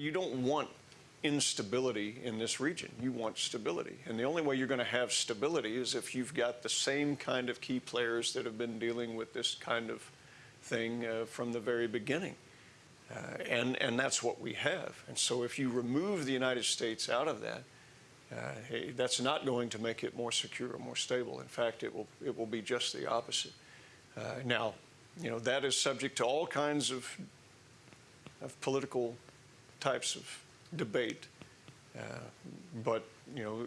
you don't want instability in this region. You want stability. And the only way you're going to have stability is if you've got the same kind of key players that have been dealing with this kind of thing uh, from the very beginning. Uh, and, and that's what we have. And so if you remove the United States out of that, uh, hey, that's not going to make it more secure or more stable. In fact, it will, it will be just the opposite. Uh, now, you know, that is subject to all kinds of, of political types of debate. Uh, but, you know,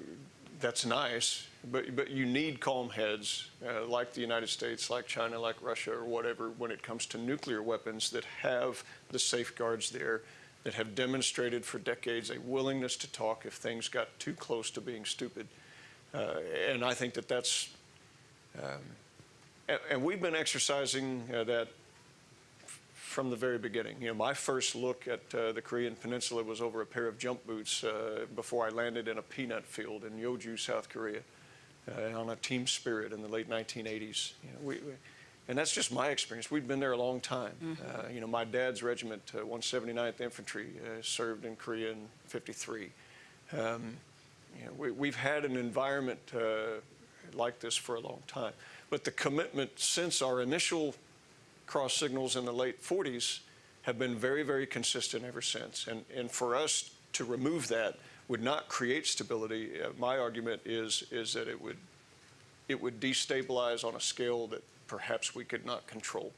that's nice. But, but you need calm heads uh, like the United States, like China, like Russia, or whatever, when it comes to nuclear weapons that have the safeguards there, that have demonstrated for decades a willingness to talk if things got too close to being stupid. Uh, and I think that that's, um, and, and, we've been exercising uh, that from the very beginning. You know, my first look at uh, the Korean Peninsula was over a pair of jump boots uh, before I landed in a peanut field in Yeoju, South Korea, uh, on a team spirit in the late 1980s. You know, we, we, and that's just my experience. We've been there a long time. Mm -hmm. you know, my dad's regiment, 179th uh, Infantry, uh, served in Korea in 53. Um, you know, we, have had an environment like this for a long time. But the commitment since our initial cross signals in the late 40s have been very, very consistent ever since. And, and for us to remove that would not create stability. Uh, my argument is, is that it would, it would destabilize on a scale that perhaps we could not control.